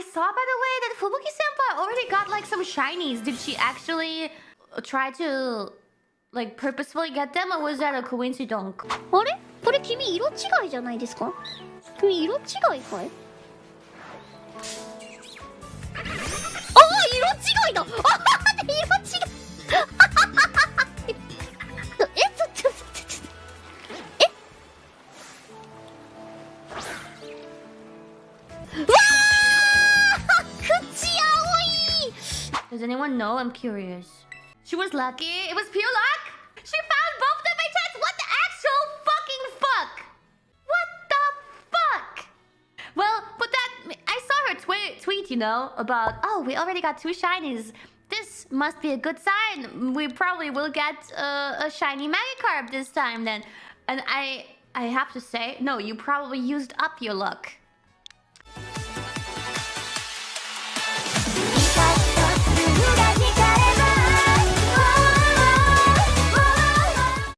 I saw, by the way, that Fubuki-senpai already got, like, some shinies. Did she actually try to, like, purposefully get them? Or was that a coincidence? あれこれ君色違いじゃないですか君色違いかいああ色違いだあ色違いえち Does anyone know? I'm curious. She was lucky. It was pure luck. She found both of them by chance. What the actual fucking fuck? What the fuck? Well, but that I saw her tweet, tweet, you know, about oh, we already got two shinies. This must be a good sign. We probably will get uh, a shiny Magikarp this time then. And I I have to say, no, you probably used up your luck.